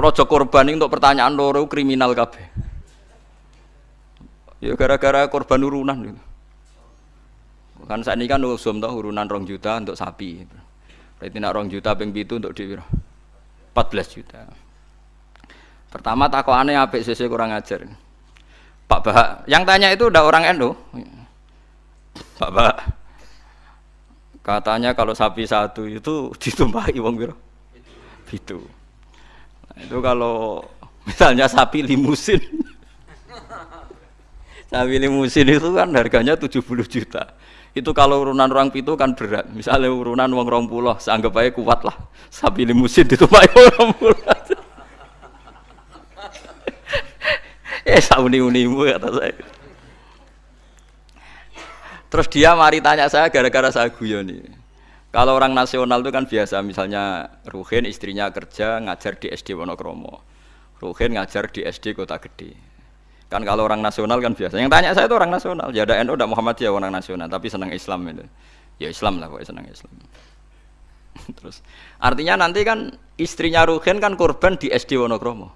Rojo korban ini untuk pertanyaan loro kriminal kabeh. Ya gara-gara korban urunan gitu. Kan saat ini kan usum tau urunan rong juta untuk sapi. Berarti nak rong juta ping itu untuk di 14 juta. Pertama aneh apik sisi kurang ajar. Pak Bahak, yang tanya itu udah orang NU. Pak Bahak. Katanya kalau sapi satu itu ditumpahi wong biro. Itu. Itu kalau misalnya sapi limusin. sapi limusin itu kan harganya 70 juta. Itu kalau urunan orang pitu kan berat. Misalnya urunan uang rong pulau seanggap aja kuat lah. Sapi limusin itu pak orang pulau eh sauni unimu kata saya. Terus dia mari tanya saya gara-gara saya guyon nih kalau orang nasional itu kan biasa misalnya Ruhin istrinya kerja ngajar di SD Wonokromo Ruhin ngajar di SD Kota Gede Kan kalau orang nasional kan biasa. Yang tanya saya itu orang nasional. Ya ada NU, ada Muhammadiyah orang nasional, tapi senang Islam itu. Ya Islam lah, pokoknya senang Islam. Terus artinya nanti kan istrinya Ruhin kan korban di SD Wonokromo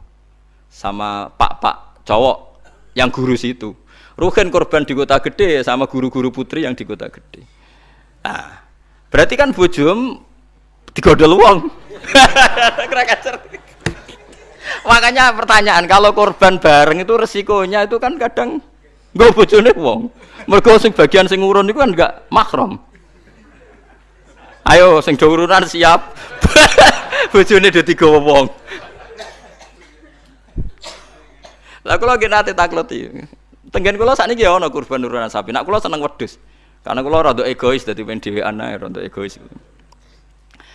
sama pak-pak cowok yang guru situ. Ruhin korban di kota gede sama guru-guru putri yang di kota gede. Nah, berarti kan bujum digodol uang. Makanya pertanyaan kalau korban bareng itu resikonya itu kan kadang nggak bojone wong. Mergo sing bagian sing urun itu kan enggak makrom. Ayo sing urunan siap. bojone do digawa wong. Lah kula nggih nate takleti. Tenggen kula sakniki ya ana kurban urunan sapi. Nak kula seneng wedhus. Karena kula rada egois dadi pen dhewean rada egois.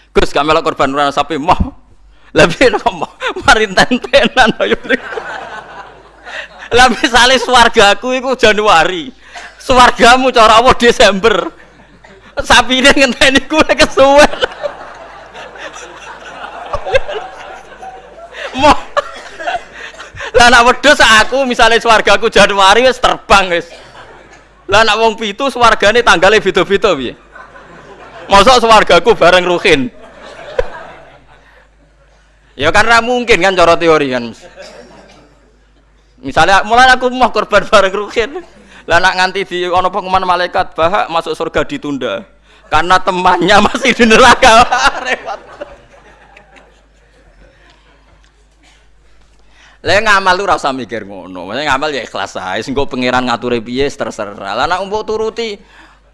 Gus kamelok korban urunan sapi mah lebih nopo mari tentenan ayo. Lah misale swargaku iku Januari. Swargamu cara apa Desember. Sapi ini ngenteni kuwe kesuwen. Mo Lah nak wedhus aku misalnya swargaku Januari wis terbang wis. Lah nak wong pitu swargane tanggale beda-beda piye? Mosok swargaku bareng Ruhin. Ya karena mungkin kan cara teori kan. Misalnya mulai aku mau korban bareng rukin. Lah nak nganti di ono pengumuman malaikat bahak masuk surga ditunda. Karena temannya masih di neraka. Repot. Lah ngamal lu rasa mikir ngono. Maksudnya ngamal ya ikhlas ae. Sing pangeran ngatur piye terserah. Lah nak mbok turuti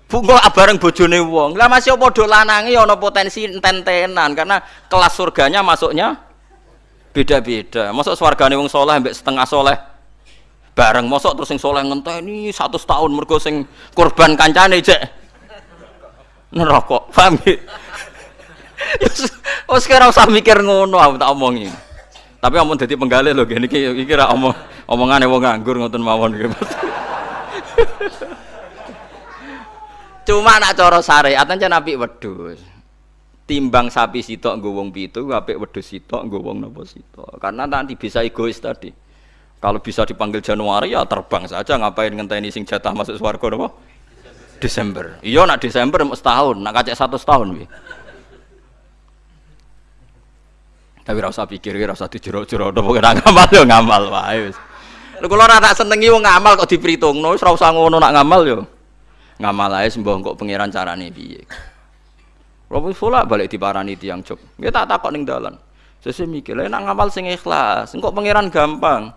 Bungo bareng bojone wong. Lah masih padha lanange ana potensi enten-tenan karena kelas surganya masuknya beda-beda masuk swargane wong soleh ambek setengah soleh bareng masuk terus sing soleh ngenteni satu tahun mergo sing korban kancane cek neraka paham ya oh sekarang usah mikir ngono aku tak omongin tapi omong jadi penggalih loh gini iki iki ra omong omongane wong nganggur ngoten mawon gitu cuma nak cara syariat aja nabi wedhus. Timbang sapi sitok nggo wong pitu apik wedhus sitok nggo wong sitok. Karena nanti bisa egois tadi. Kalau bisa dipanggil Januari ya terbang saja ngapain ngenteni sing jatah masuk swarga Desember. Iya nak Desember setahun. Nak kacek satu setahun wi tapi rasa pikir rasa dijero-jero napa kena ngamal yo ngamal wae wis lho kula ora tak senengi wong ngamal kok diperhitungno wis ora usah ngono nak ngamal yo ngamal ae sembah kok pangeran carane piye Robo pula balik di parani tiang cok. Dia tak takut ning dalan. Sese mikir, nak ngamal sing ikhlas. Engkau pangeran gampang.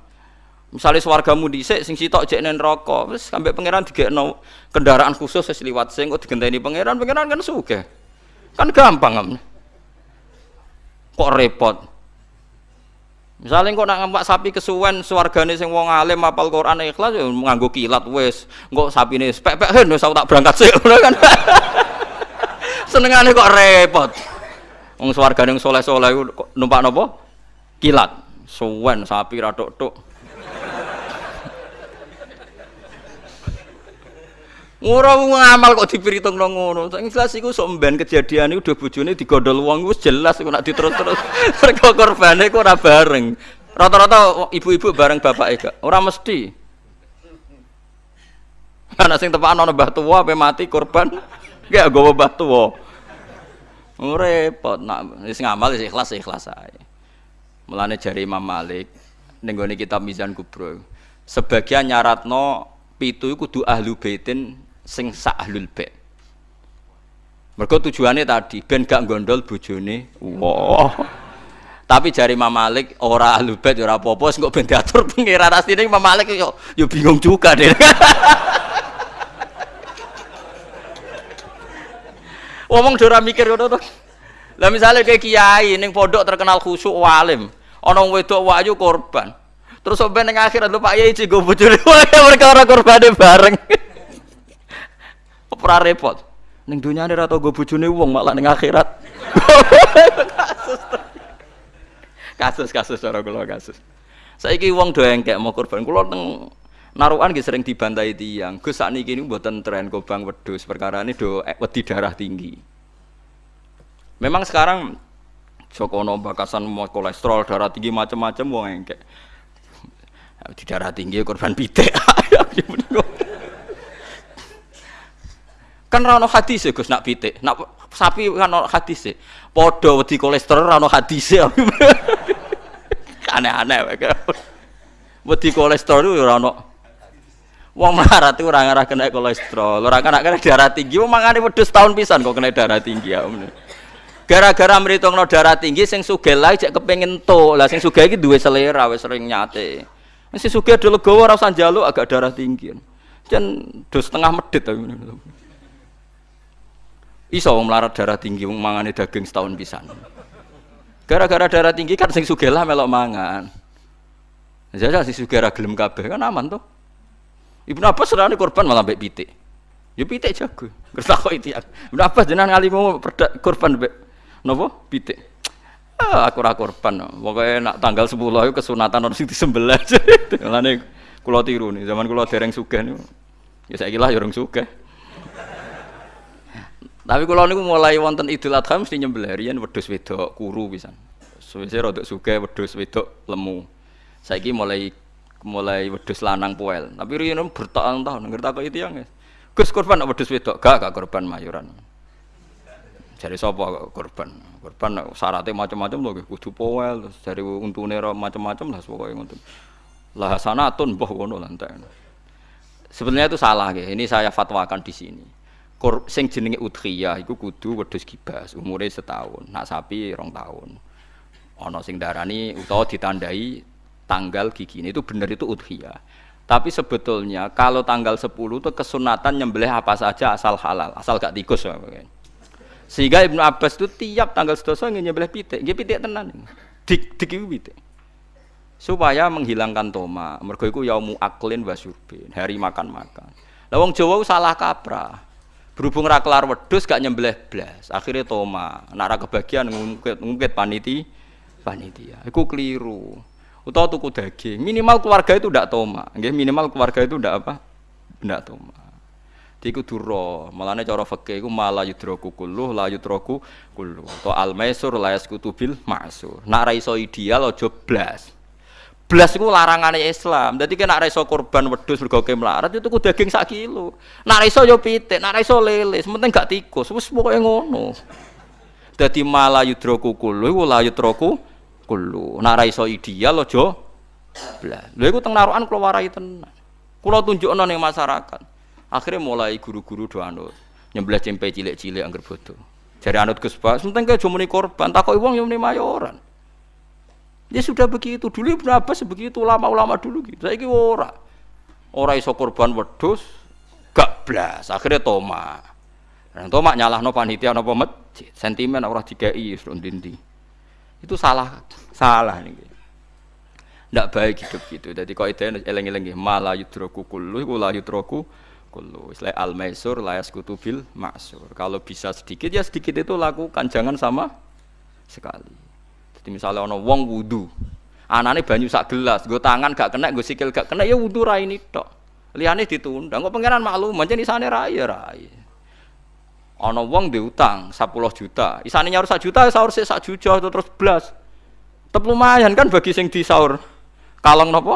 Misalnya swargamu dhisik sing sitok jek nen rokok, wis sampai pangeran digekno kendaraan khusus wis liwat sing kok digenteni pangeran, pangeran kan sugih. Kan gampang kan. Kok repot. Misalnya kok nak ngampak sapi kesuwen swargane sing wong alim apal Quran ikhlas ya nganggo kilat wis. Engko sapine pek-pek hen wis tak berangkat sik kan. senengane kok repot wong swargane yang soleh-soleh numpak napa kilat suwen sapi ra tok-tok Ora ngamal kok diperhitung nang ngono. Sing jelas iku sok mben kejadian iku udah bojone digodol wong wis jelas iku nak diterus-terus. Mergo korbane kok ora bareng. Rata-rata ibu-ibu bareng bapake gak. Ora mesti. Ana sing tepakan ana mbah tuwa ape mati korban. Gak gue batu wo. Repot nak wis ngamal wis ikhlas ikhlas ae. Mulane jari Imam Malik ning kitab Mizan Kubro. Sebagian nyaratno pitu iku kudu ahlu baitin sing sak ahlul bait. Mergo tujuannya tadi ben gak gondol bojone. Wah. Tapi jari Imam Malik ora ahlu bait ora apa-apa sing kok ben diatur pengiran asline Imam Malik yo yo bingung juga deh. Ngomong ora mikir ngono to. Lah misalnya kayak kiai ning pondok terkenal khusyuk walim, ana wedok wayu korban. Terus sampai ning akhirat lho Pak Yai cigo bojone perkara korbane bareng. Ora repot. Ning dunyane ora tau go bojone wong malah ning akhirat. kasus kasus cara kula kasus. Saiki wong do engkek mau korban kula teng narukan nggih sering dibantai tiang. Gus sakniki niku mboten tren kobang wedhus perkara ini do wedi darah tinggi. Memang sekarang Jokono bakasan mau kolesterol darah tinggi macam-macam wong engkek. Di darah tinggi korban pitik. kan rano hadis ya Gus nak pitik. Nak sapi kan rano hadis ya. Podo wedi kolesterol rano hadis ya. Aneh-aneh Wedi kolesterol itu rano. Wong melarat itu orang arah kena kolesterol, orang kena kena darah tinggi, wong mangane wedhus tahun pisan kok kena darah tinggi ya. Gara-gara no darah tinggi sing sugih lah cek kepengin to. Lah sing sugih iki duwe selera wis sering nyate. Sing sugih do legowo ora usah njaluk agak darah tinggi. Jan do setengah medit. Iso wong melarat darah tinggi wong mangane daging setahun pisan. Gara-gara darah tinggi kan sing sugih lah melok mangan. Jadi sing sugih ra gelem kabeh kan aman tuh. Ibnu Abbas serane korban malah mbek pitik. Ya pitik jago. Kertakok itu. Ibnu Abbas jenengan ngalimu korban mbek Nopo? Pitik. Ah, aku ora korban. Pokoke nak tanggal 10 itu kesunatan orang sing disembelih. Lane kula tiru nih, zaman kula dereng sugih niku. Ya saiki lah ya urung sugih. Tapi kula niku mulai wonten Idul Adha mesti nyembelih riyen wedhus wedok kuru pisan. Suwe-suwe rada sugih wedhus wedok lemu. Saiki mulai mulai wedhus lanang poel. Tapi riyen bertahun-tahun ngerti kok itu yang Gus korban wedhus wedok, gak gak korban mayuran. Jadi sapa korban? Korban syaratnya macam-macam loh, kudu poel, terus dari untune macam-macam lah pokoknya untuk lah sanatun boh ngono lantai. Sebenarnya itu salah ya. Ini saya fatwakan di sini. Kor, sing jenenge udhiyah iku kudu wedhus gibas, umure setahun. Nak sapi rong tahun. Ana sing darani utawa ditandai tanggal gigi ini itu benar itu udhiyah. Tapi sebetulnya kalau tanggal 10 itu kesunatan nyembelih apa saja asal halal, asal gak tikus. Ya, sehingga Ibnu Abbas itu tiap tanggal sedoso ingin nyembelih pitik, dia pitik tenan. Dik dik pitik. Supaya menghilangkan toma. Mergo iku yaumu aklin wa syurbin, hari makan-makan. Lah wong Jawa salah kaprah. Berhubung ra kelar wedhus gak nyembelih blas, akhirnya toma. Nek ra kebagian ngungkit-ngungkit paniti panitia. Iku keliru. Utawa tuku daging, minimal keluarga itu ndak toma. Nggih, minimal keluarga itu ndak apa? Ndak toma. Iku duro, malane cara fikih iku mala yudroku kullu la yudroku kullu. To al maisur la yaskutu bil ma'sur. Nak ra iso ideal aja blas. Blas iku larangane Islam. Dadi kena ra iso korban wedhus mergo melarat itu ku daging sak kilo. Ra iso yo pitik, ra iso lele, sementing gak tikus. Wis pokoke ngono. Dadi mala yudroku kullu iku la yudroku kullu. Nak ra iso ideal aja blas. Lha iku teng narukan kula warai tenan. Kula tunjukno ning masyarakat. Akhirnya mulai guru-guru do anut cempe cilik-cilik angger bodoh. Jadi anut Gus Bas, penting jumuni korban, takoi uang yang mayoran. Ya sudah begitu. Dulu Ibnu Abbas begitu ulama-ulama dulu gitu. Saya ora. Ora iso korban wedhus gak blas. Akhirnya toma. Dan toma no panitia napa masjid. Sentimen ora dikai dindi. Itu salah salah nih. Ndak baik hidup gitu. Jadi kau itu eleng-eleng malah yudroku kullu, la yudroku kullu. Istilah al maisur layas kutubil maksur. Kalau bisa sedikit ya sedikit itu lakukan, jangan sama sekali. Jadi misalnya ono wong wudu, anane banyu sak gelas, gue tangan gak kena, gue sikil gak kena, ya wudu rai ini tok. Liane ditunda, gue pangeran maklum, macam sana rai rai. Ono wong diutang 10 juta, isane nyaur 1 juta, sahur sih 1 juta terus belas. Tetap lumayan kan bagi sing di sahur. Kalong nopo?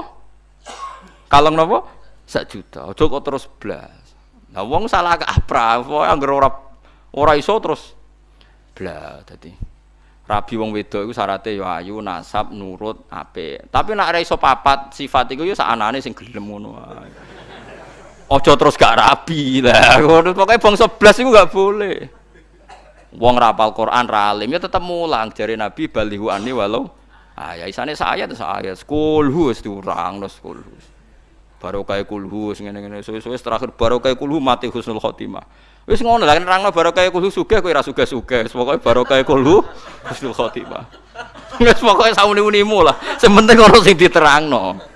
Kalong nopo? sak juta. Ojo terus blas. Nah wong salah kaprah, pokoke anggere ora ora iso terus blas dadi. Rabi wong wedok iku syaratnya ya ayu, nasab, nurut, apik. Tapi nak ora iso papat sifat iku ya sakanane sing gelem ngono wae. Aja terus gak rabi lah. Pokoke bangsa blas iku gak boleh. Wong rapal Quran ra alim ya tetep mulang jare Nabi balihu ani walau ah ya isane saya tuh saya kulhu wis diurang terus kulhu. Baru kayak kulhu ngene-ngene suwe-suwe terakhir baru kayak kulhu mati husnul khotimah. Wis ngono lah nerangno barokah kulo sugih kowe ora sugih-sugih. Pokoke barokah kulo husnul khotimah. Wis pokoke sauni-unimu lah. Sing penting ono sing diterangno.